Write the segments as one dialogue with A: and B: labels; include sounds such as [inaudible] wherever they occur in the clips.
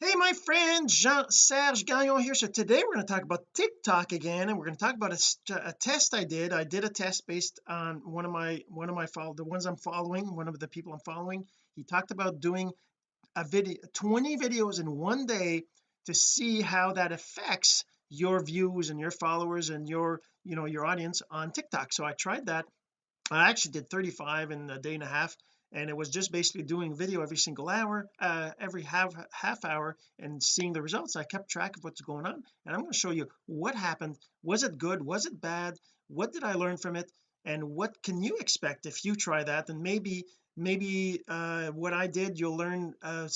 A: hey my friend Jean-Serge Gagnon here. So today we're going to talk about TikTok again and we're going to talk about a, a, test I did. I did a test based on one of my one of my follow the ones I'm following one of the people I'm following. He talked about doing a video 20 videos in one day to see how that affects your views and your followers and your you know your audience on TikTok. So I tried that. I actually did 35 in a day and a half and it was just basically doing video every single hour uh, every half half hour and seeing the results. I kept track of what's going on. And I'm going to show you what happened. Was it good? Was it bad? What did I learn from it? And what can you expect if you try that? And maybe maybe uh, what I did you'll learn uh,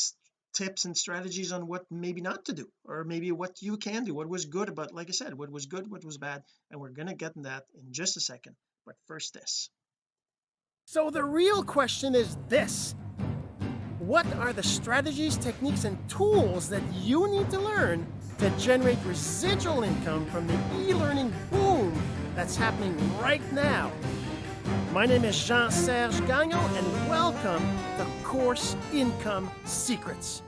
A: tips and strategies on what maybe not to do or maybe what you can do. What was good about like I said what was good what was bad. And we're going to get in that in just a second. But first this
B: so the real question is this. What are the strategies, techniques, and tools that you need to learn to generate residual income from the e-learning boom that's happening right now? My name is Jean-Serge Gagnon, and welcome to Course Income Secrets.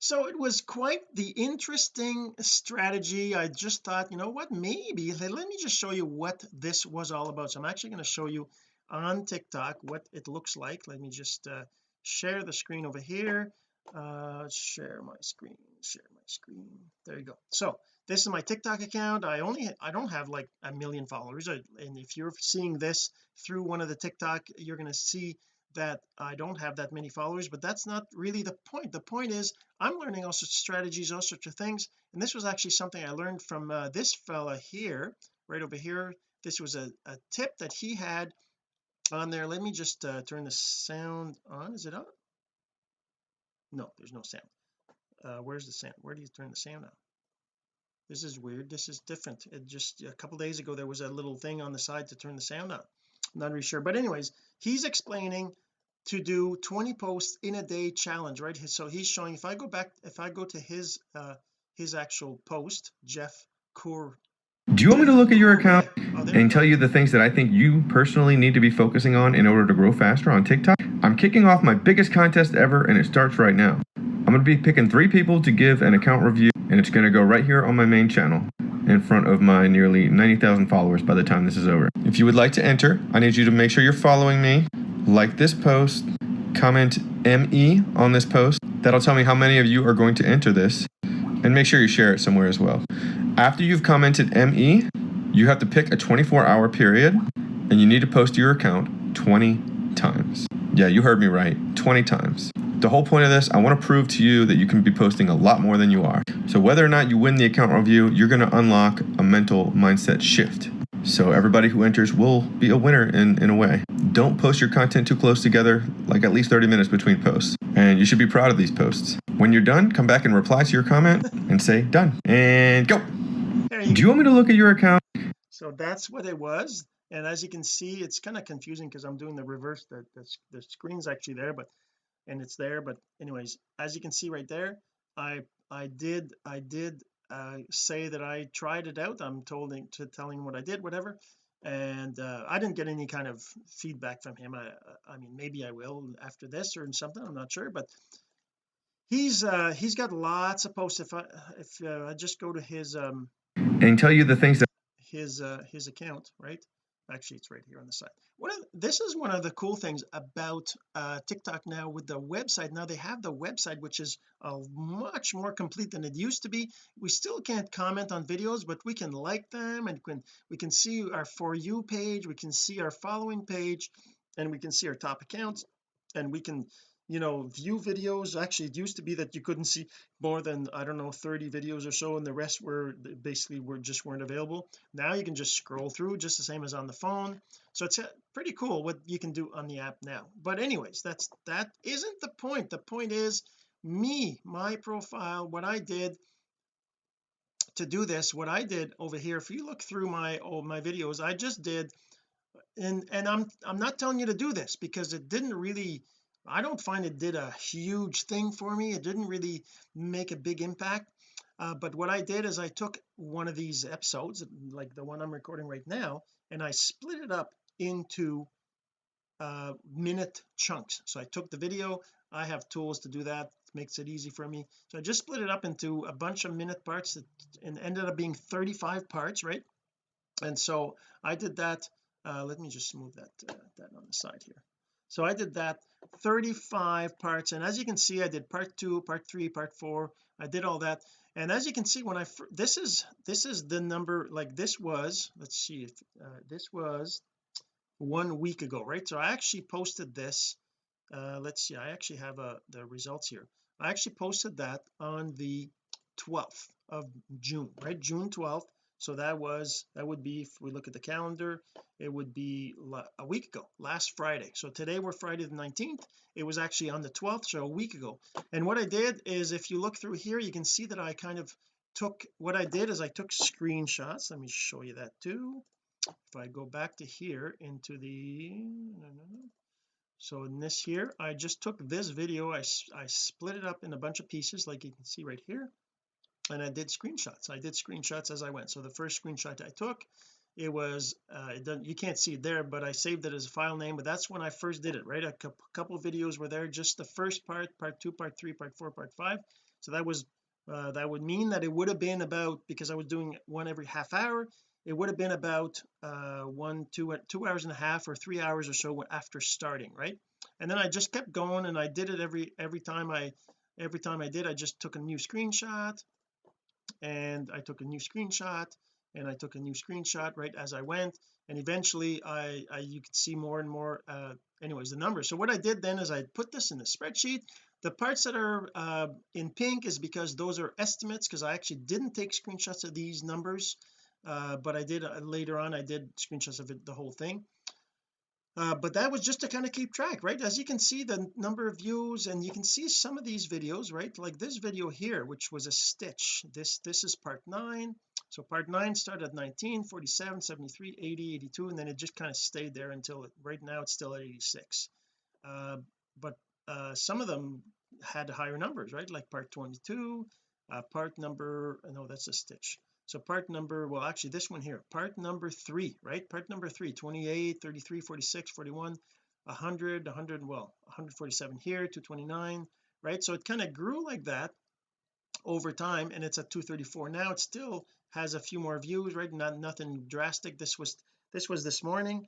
A: So it was quite the interesting strategy I just thought you know what maybe let me just show you what this was all about so I'm actually going to show you on TikTok what it looks like. Let me just uh, share the screen over here. Uh share my screen share my screen. There you go. So this is my TikTok account. I only I don't have like a million followers. And if you're seeing this through one of the TikTok you're going to see that I don't have that many followers but that's not really the point. The point is I'm learning all sorts of strategies all sorts of things and this was actually something I learned from uh, this fella here right over here. This was a, a tip that he had on there. Let me just uh, turn the sound on. Is it on? No there's no sound. Uh, where's the sound? Where do you turn the sound on? This is weird. This is different. It just a couple days ago there was a little thing on the side to turn the sound on. I'm not really sure. But anyways he's explaining to do 20 posts in a day challenge right? So he's showing if I go back if I go to his uh his actual post Jeff Core
C: do you want me to look at your account and tell you the things that I think you personally need to be focusing on in order to grow faster on TikTok? I'm kicking off my biggest contest ever and it starts right now. I'm going to be picking three people to give an account review and it's going to go right here on my main channel in front of my nearly 90,000 followers by the time this is over. If you would like to enter, I need you to make sure you're following me, like this post, comment ME on this post. That'll tell me how many of you are going to enter this and make sure you share it somewhere as well. After you've commented ME, you have to pick a 24 hour period and you need to post your account 20 times. Yeah, you heard me right, 20 times. The whole point of this, I want to prove to you that you can be posting a lot more than you are. So whether or not you win the account review, you're going to unlock a mental mindset shift. So everybody who enters will be a winner in, in a way. Don't post your content too close together, like at least 30 minutes between posts. And you should be proud of these posts. When you're done, come back and reply to your comment and say done. And go. Do you want me to look at your account?
A: So that's what it was. And as you can see, it's kind of confusing because I'm doing the reverse. The, the, the screen's actually there, but and it's there. But anyways, as you can see right there, I I did I did uh, say that I tried it out I'm told to telling what I did whatever and uh, I didn't get any kind of feedback from him I I mean maybe I will after this or something I'm not sure but he's uh he's got lots of posts if I if uh, I just go to his um
C: and tell you the things that
A: his uh his account right? Actually it's right here on the side. One of this is one of the cool things about uh TikTok now with the website. Now they have the website which is uh, much more complete than it used to be. We still can't comment on videos but we can like them and can we can see our for you page we can see our following page and we can see our top accounts and we can you know view videos. Actually it used to be that you couldn't see more than I don't know 30 videos or so and the rest were basically were just weren't available. Now you can just scroll through just the same as on the phone. So it's uh, pretty cool what you can do on the app now. But anyways that's that isn't the point. The point is me my profile what I did to do this what I did over here if you look through my oh my videos I just did and and I'm I'm not telling you to do this because it didn't really I don't find it did a huge thing for me. It didn't really make a big impact. Uh, but what I did is I took one of these episodes like the one I'm recording right now and I split it up into uh minute chunks. So I took the video I have tools to do that makes it easy for me. So I just split it up into a bunch of minute parts that, and ended up being 35 parts right? And so I did that uh, let me just move that uh, that on the side here so I did that 35 parts and as you can see I did part two part three part four I did all that. And as you can see when I this is this is the number like this was let's see if uh, this was one week ago right? So I actually posted this uh let's see I actually have uh the results here. I actually posted that on the 12th of June right? June 12th so that was that would be if we look at the calendar it would be a week ago last Friday. So today we're Friday the 19th it was actually on the 12th so a week ago. And what I did is if you look through here you can see that I kind of took what I did is I took screenshots. Let me show you that too. If I go back to here into the no, no, no. so in this here I just took this video. I, I split it up in a bunch of pieces like you can see right here and I did screenshots. I did screenshots as I went. So the first screenshot I took it was uh it doesn't you can't see it there but I saved it as a file name but that's when I first did it right? A couple videos were there just the first part part two part three part four part five. So that was uh, that would mean that it would have been about because I was doing one every half hour it would have been about uh one two two hours and a half or three hours or so after starting right? And then I just kept going and I did it every every time I every time I did I just took a new screenshot and I took a new screenshot and I took a new screenshot right as I went and eventually I, I you could see more and more uh anyways the numbers. So what I did then is I put this in the spreadsheet. The parts that are uh in pink is because those are estimates because I actually didn't take screenshots of these numbers uh but I did uh, later on I did screenshots of it the whole thing uh, but that was just to kind of keep track right? As you can see the number of views and you can see some of these videos right? Like this video here which was a stitch. This this is part 9 so part 9 started at 19 47 73 80 82 and then it just kind of stayed there until it, right now it's still at 86 uh, but uh, some of them had higher numbers right? Like part 22 uh, part number no that's a stitch so part number well actually this one here part number three right? Part number three 28 33 46 41 100 100 well 147 here 229 right? So it kind of grew like that over time and it's at 234 now it still has a few more views right? Not nothing drastic. This was this was this morning.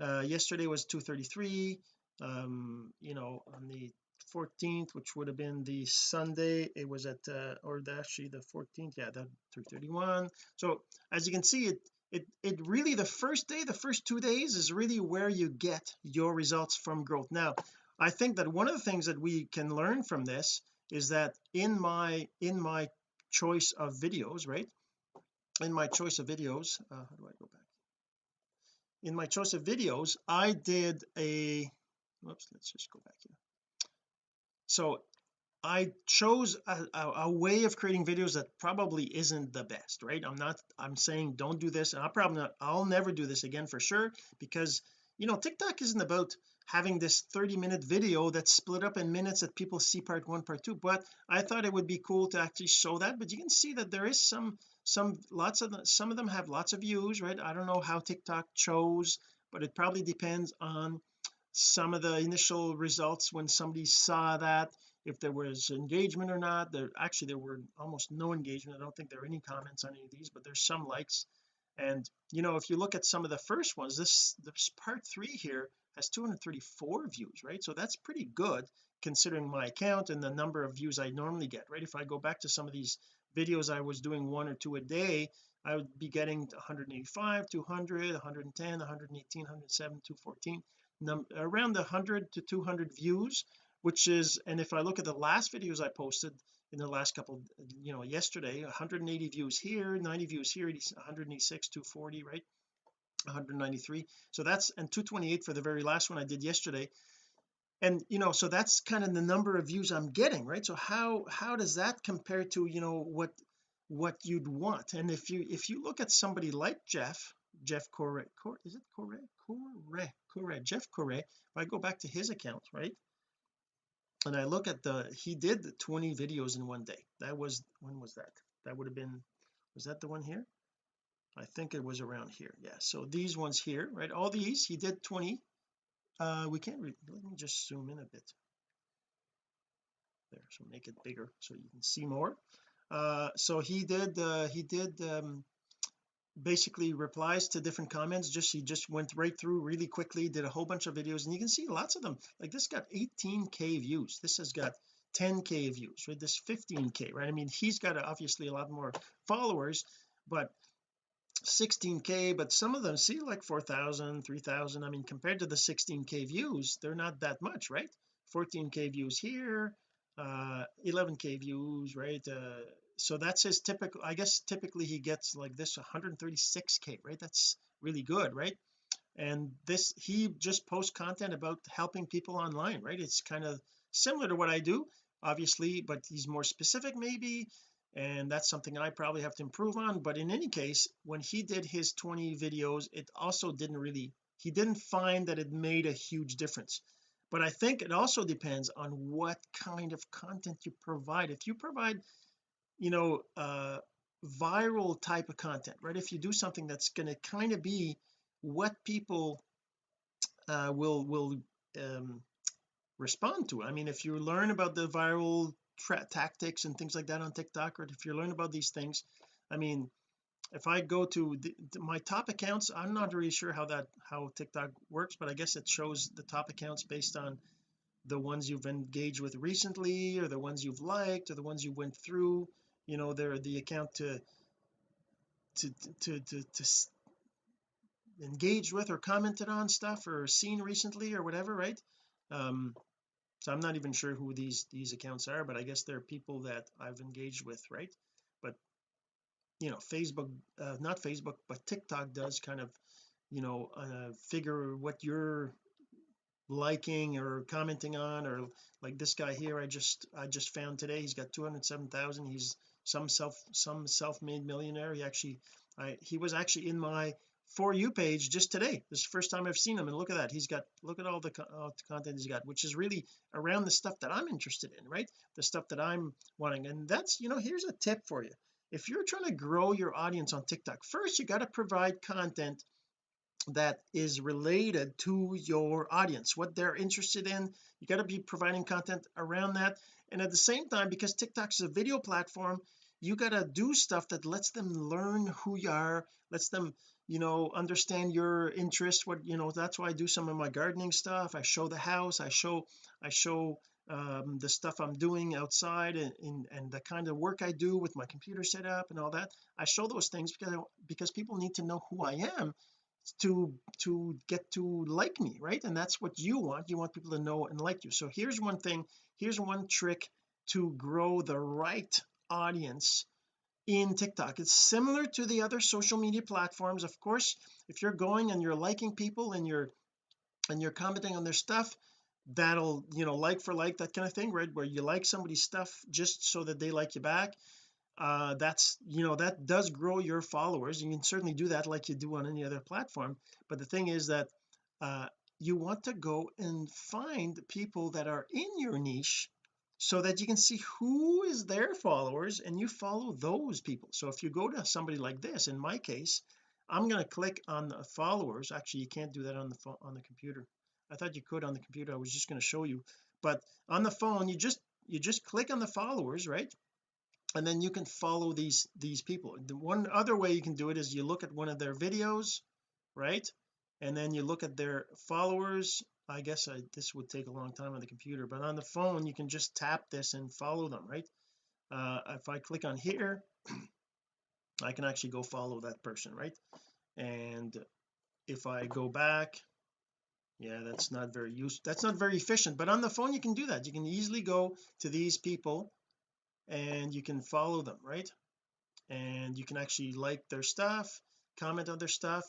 A: Uh yesterday was 233 um you know on the 14th which would have been the Sunday. It was at uh, or actually the 14th yeah that 331 so as you can see it it it really the first day the first two days is really where you get your results from growth. Now I think that one of the things that we can learn from this is that in my in my choice of videos right? In my choice of videos uh, how do I go back? In my choice of videos I did a whoops let's just go back here so I chose a, a, a, way of creating videos that probably isn't the best right? I'm not I'm saying don't do this and I'll probably not I'll never do this again for sure because you know TikTok isn't about having this 30 minute video that's split up in minutes that people see part one part two but I thought it would be cool to actually show that but you can see that there is some some lots of the, some of them have lots of views right? I don't know how TikTok chose but it probably depends on some of the initial results when somebody saw that if there was engagement or not. There actually there were almost no engagement. I don't think there are any comments on any of these but there's some likes. And you know if you look at some of the first ones this this part three here has 234 views right? So that's pretty good considering my account and the number of views I normally get right? If I go back to some of these videos I was doing one or two a day I would be getting 185 200 110 118 107 214 around the 100 to 200 views which is and if I look at the last videos I posted in the last couple you know yesterday 180 views here 90 views here 186 240 right? 193 so that's and 228 for the very last one I did yesterday. And you know so that's kind of the number of views I'm getting right? So how how does that compare to you know what what you'd want? And if you if you look at somebody like Jeff Jeff Corre, Corre is it Corre Corre Corre Jeff Corre if I go back to his account right? And I look at the he did 20 videos in one day. That was when was that? That would have been was that the one here? I think it was around here yeah. So these ones here right? All these he did 20 uh we can't let me just zoom in a bit. There so make it bigger so you can see more. Uh so he did uh he did um basically replies to different comments. Just he just went right through really quickly did a whole bunch of videos and you can see lots of them. Like this got 18k views. This has got 10k views right? This 15k right? I mean he's got obviously a lot more followers but 16k but some of them see like 4,000 3,000 I mean compared to the 16k views they're not that much right? 14k views here uh 11k views right? Uh so that's his typical I guess typically he gets like this 136k right? That's really good right? And this he just posts content about helping people online right? It's kind of similar to what I do obviously but he's more specific maybe and that's something I probably have to improve on. But in any case when he did his 20 videos it also didn't really he didn't find that it made a huge difference. But I think it also depends on what kind of content you provide. If you provide you know uh viral type of content right? If you do something that's going to kind of be what people uh will will um respond to. I mean if you learn about the viral tactics and things like that on TikTok or if you learn about these things I mean if I go to the, my top accounts I'm not really sure how that how TikTok works but I guess it shows the top accounts based on the ones you've engaged with recently or the ones you've liked or the ones you went through you know they're the account to to to to, to engaged with or commented on stuff or seen recently or whatever right? Um so I'm not even sure who these these accounts are but I guess they're people that I've engaged with right? But you know Facebook uh, not Facebook but TikTok does kind of you know uh, figure what you're liking or commenting on or like this guy here I just I just found today he's got 207,000 he's some self some self-made millionaire. He actually I he was actually in my for you page just today. This is the first time I've seen him and look at that. He's got look at all the, all the content he's got which is really around the stuff that I'm interested in right? The stuff that I'm wanting. And that's you know here's a tip for you. If you're trying to grow your audience on TikTok first you got to provide content that is related to your audience what they're interested in. You got to be providing content around that. And at the same time because TikTok is a video platform you got to do stuff that lets them learn who you are lets them you know understand your interest what you know that's why I do some of my gardening stuff. I show the house I show I show um, the stuff I'm doing outside and, and, and the kind of work I do with my computer setup and all that. I show those things because because people need to know who I am to to get to like me right? And that's what you want. You want people to know and like you. So here's one thing here's one trick to grow the right audience in TikTok. It's similar to the other social media platforms of course. If you're going and you're liking people and you're and you're commenting on their stuff that'll you know like for like that kind of thing right? Where you like somebody's stuff just so that they like you back uh that's you know that does grow your followers. You can certainly do that like you do on any other platform. But the thing is that uh you want to go and find people that are in your niche so that you can see who is their followers and you follow those people. So if you go to somebody like this in my case I'm going to click on the followers. Actually you can't do that on the phone on the computer. I thought you could on the computer. I was just going to show you. But on the phone you just you just click on the followers right? And then you can follow these these people. The one other way you can do it is you look at one of their videos right? And then you look at their followers I guess I, this would take a long time on the computer but on the phone you can just tap this and follow them right? Uh if I click on here [clears throat] I can actually go follow that person right? And if I go back yeah that's not very useful that's not very efficient but on the phone you can do that. You can easily go to these people and you can follow them right? And you can actually like their stuff comment on their stuff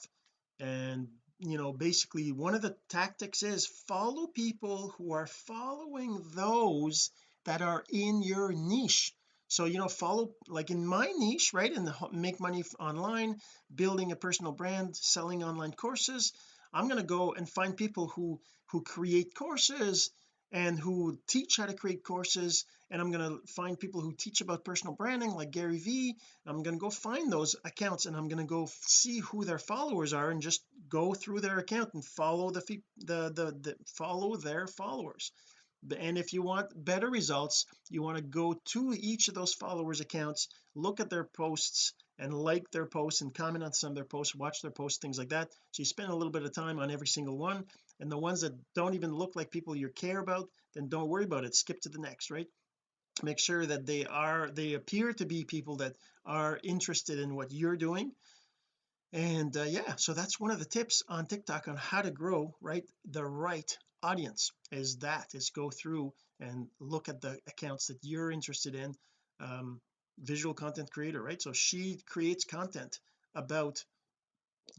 A: and you know basically one of the tactics is follow people who are following those that are in your niche. So you know follow like in my niche right in the make money online building a personal brand selling online courses I'm going to go and find people who who create courses and who teach how to create courses and I'm going to find people who teach about personal branding like Gary Vee. I'm going to go find those accounts and I'm going to go see who their followers are and just go through their account and follow the the the, the follow their followers. And if you want better results you want to go to each of those followers accounts look at their posts and like their posts and comment on some of their posts watch their posts things like that. So you spend a little bit of time on every single one and the ones that don't even look like people you care about then don't worry about it. Skip to the next right? Make sure that they are they appear to be people that are interested in what you're doing. And uh, yeah so that's one of the tips on TikTok on how to grow right? The right audience is that is go through and look at the accounts that you're interested in. Um, visual content creator right? So she creates content about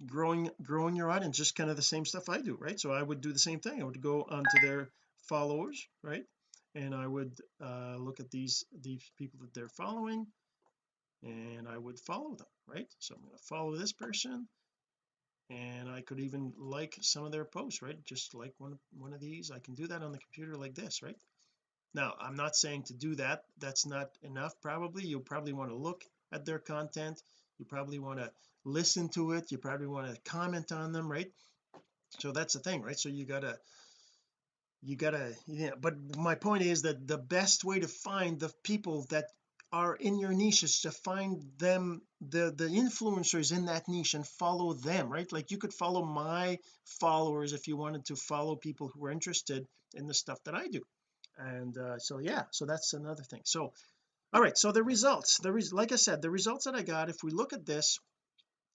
A: growing growing your audience just kind of the same stuff I do right? So I would do the same thing. I would go onto their followers right? And I would uh, look at these these people that they're following and I would follow them right? So I'm going to follow this person and I could even like some of their posts right? Just like one one of these I can do that on the computer like this right? Now I'm not saying to do that. That's not enough probably. You'll probably want to look at their content you probably want to listen to it. You probably want to comment on them right? So that's the thing right? So you gotta you gotta yeah but my point is that the best way to find the people that are in your niche is to find them the the influencers in that niche and follow them right? Like you could follow my followers if you wanted to follow people who are interested in the stuff that I do. And uh, so yeah so that's another thing. So all right so the results the like I said the results that I got if we look at this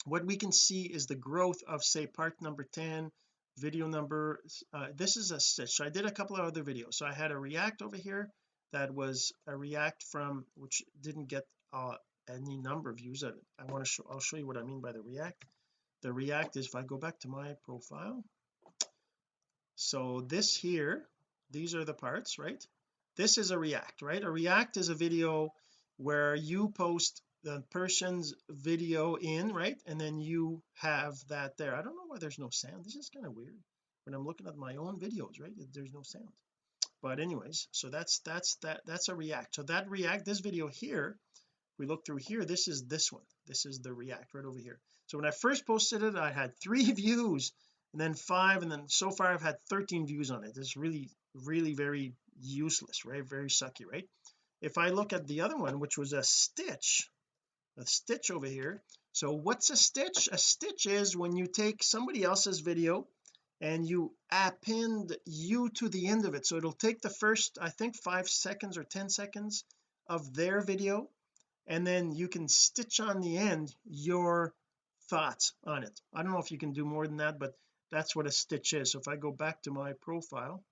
A: what we can see is the growth of say part number 10 video number uh, this is a stitch. So I did a couple of other videos. So I had a react over here that was a react from which didn't get uh, any number of views I, I want to show I'll show you what I mean by the react. The react is if I go back to my profile so this here these are the parts right this is a react right? A react is a video where you post the person's video in right? And then you have that there. I don't know why there's no sound. This is kind of weird when I'm looking at my own videos right? There's no sound. But anyways so that's that's that that's a react. So that react this video here we look through here this is this one. This is the react right over here. So when I first posted it I had three [laughs] views and then five and then so far I've had 13 views on it. It's really really very useless right? Very sucky right? If I look at the other one which was a stitch a stitch over here. So what's a stitch? A stitch is when you take somebody else's video and you append you to the end of it. So it'll take the first I think five seconds or ten seconds of their video and then you can stitch on the end your thoughts on it. I don't know if you can do more than that but that's what a stitch is. So if I go back to my profile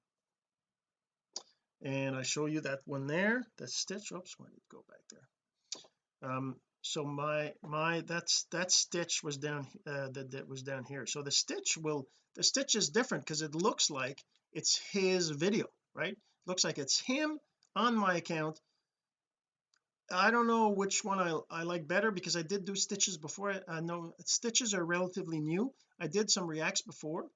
A: and I show you that one there the stitch oops why did it go back there? Um so my my that's that stitch was down uh, that, that was down here. So the stitch will the stitch is different because it looks like it's his video right? Looks like it's him on my account I don't know which one I, I like better because I did do stitches before I know stitches are relatively new. I did some reacts before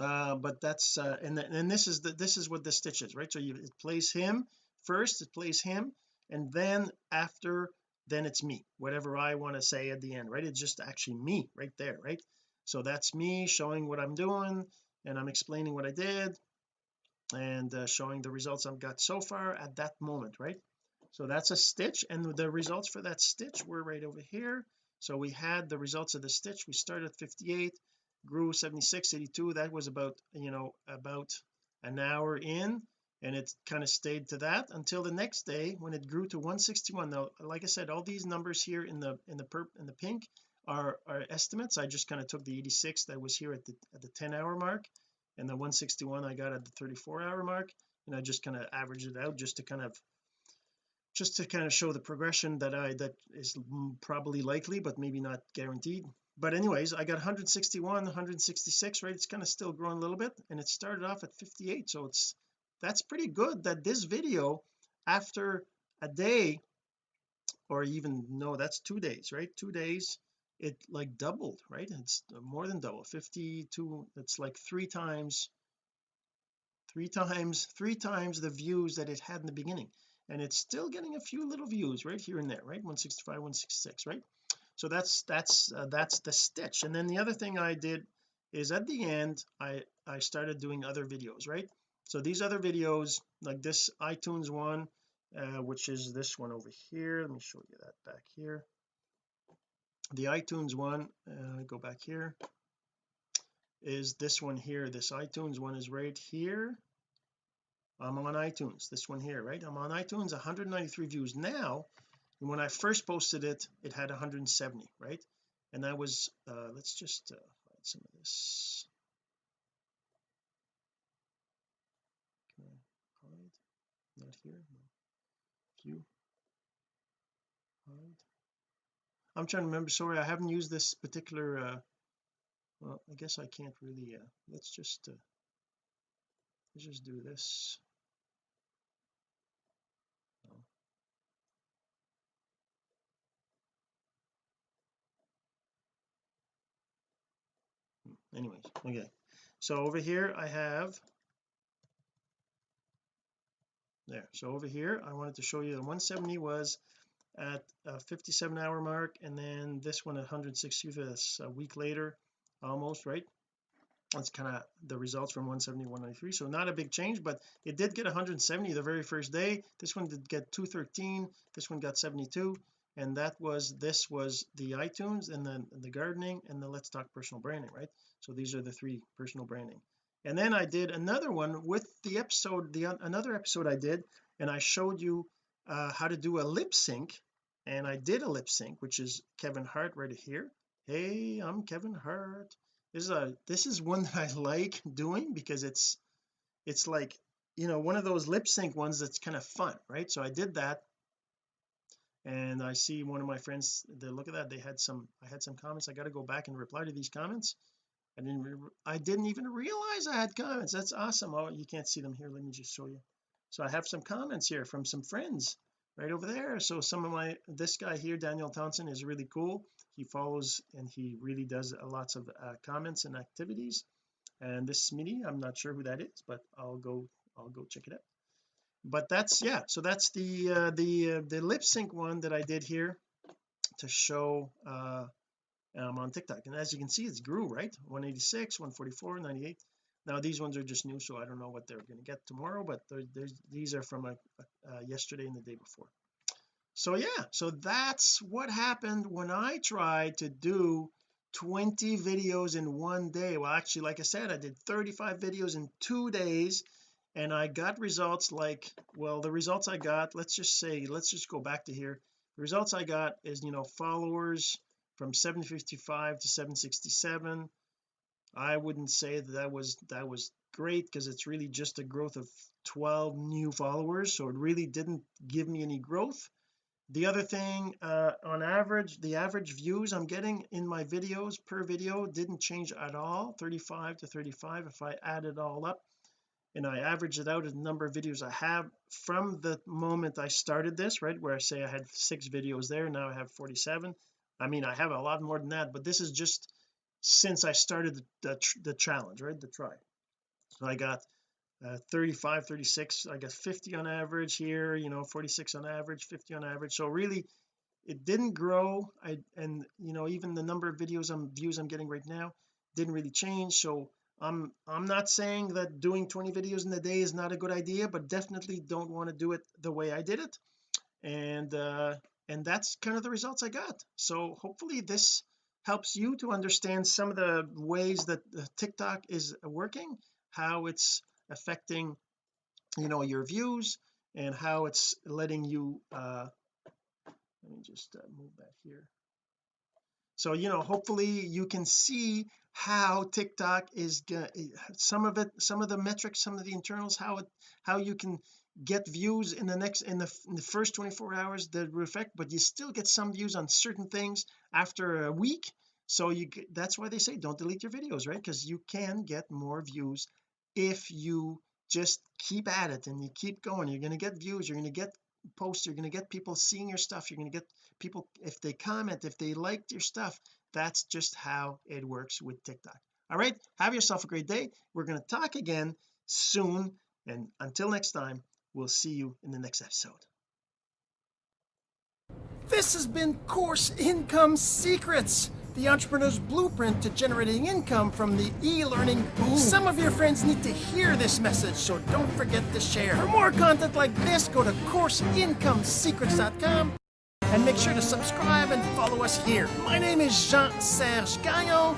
A: uh but that's uh and and this is the this is what the stitch is right? So you it plays him first it plays him and then after then it's me whatever I want to say at the end right? It's just actually me right there right? So that's me showing what I'm doing and I'm explaining what I did and uh, showing the results I've got so far at that moment right so that's a stitch and the results for that stitch were right over here. So we had the results of the stitch. We started at 58 grew 76 82 that was about you know about an hour in and it kind of stayed to that until the next day when it grew to 161 now like I said all these numbers here in the in the perp in the pink are are estimates. I just kind of took the 86 that was here at the at the 10 hour mark and the 161 I got at the 34 hour mark and I just kind of averaged it out just to kind of just to kind of show the progression that I that is probably likely but maybe not guaranteed. But anyways I got 161 166 right? It's kind of still growing a little bit and it started off at 58 so it's that's pretty good that this video after a day or even no that's two days right? Two days it like doubled right? It's more than double 52 it's like three times three times three times the views that it had in the beginning and it's still getting a few little views right here and there right? 165 166 right? So that's that's uh, that's the stitch. And then the other thing I did is at the end I I started doing other videos right? So these other videos like this iTunes one uh, which is this one over here let me show you that back here. The iTunes one uh, go back here is this one here. This iTunes one is right here I'm on iTunes this one here right? I'm on iTunes 193 views now. And when I first posted it it had 170 right? And that was uh let's just uh, hide some of this. Can I hide? Not here no. View. Hide. I'm trying to remember sorry I haven't used this particular uh well I guess I can't really uh let's just uh let's just do this anyways okay. So over here I have there. So over here I wanted to show you the 170 was at a 57 hour mark and then this one at 160 this a week later almost right? That's kind of the results from 170 193 so not a big change but it did get 170 the very first day. This one did get 213 this one got 72 and that was this was the iTunes and then the gardening and the let's talk personal branding right so these are the three personal branding. And then I did another one with the episode the another episode I did and I showed you uh, how to do a lip sync. And I did a lip sync which is Kevin Hart right here. Hey I'm Kevin Hart. This is a this is one [laughs] that I like doing because it's it's like you know one of those lip sync ones that's kind of fun right? So I did that. And I see one of my friends they look at that they had some I had some comments. I got to go back and reply to these comments I didn't I didn't even realize I had comments. That's awesome. Oh you can't see them here. Let me just show you. So I have some comments here from some friends right over there. So some of my this guy here Daniel Townsend is really cool. He follows and he really does lots of uh, comments and activities. And this Smitty I'm not sure who that is but I'll go I'll go check it out. But that's yeah so that's the uh, the uh, the lip sync one that I did here to show uh um, on TikTok. And as you can see it's grew right? 186 144 98 now these ones are just new so I don't know what they're going to get tomorrow but these are from a, a, a yesterday and the day before. So yeah so that's what happened when I tried to do 20 videos in one day. Well actually like I said I did 35 videos in two days and I got results like well the results I got let's just say let's just go back to here. The results I got is you know followers from 755 to 767 I wouldn't say that that was that was great because it's really just a growth of 12 new followers so it really didn't give me any growth. The other thing uh on average the average views I'm getting in my videos per video didn't change at all 35 to 35 if I add it all up. And I average it out as the number of videos I have from the moment I started this right where I say I had six videos there now I have 47 I mean I have a lot more than that but this is just since I started the, the, the challenge right the try. So I got uh, 35 36 I got 50 on average here you know 46 on average 50 on average. So really it didn't grow. I and you know even the number of videos I'm views I'm getting right now didn't really change. So I'm I'm not saying that doing 20 videos in a day is not a good idea but definitely don't want to do it the way I did it. And uh and that's kind of the results I got. So hopefully this helps you to understand some of the ways that TikTok is working how it's affecting you know your views and how it's letting you uh let me just uh, move that here. So you know hopefully you can see how TikTok is some of it some of the metrics some of the internals how it how you can get views in the next in the, in the first 24 hours that reflect but you still get some views on certain things after a week. So you that's why they say don't delete your videos right? Because you can get more views if you just keep at it and you keep going. You're going to get views you're going to get posts you're going to get people seeing your stuff you're going to get people if they comment if they liked your stuff that's just how it works with TikTok. All right? Have yourself a great day. We're going to talk again soon and until next time we'll see you in the next episode
B: this has been course income secrets
A: the entrepreneur's blueprint to generating income from the e-learning boom. Some of your friends need to hear this message, so don't forget to share. For more content like this, go to CourseIncomeSecrets.com and make sure to subscribe and follow us here. My name is Jean-Serge Gagnon.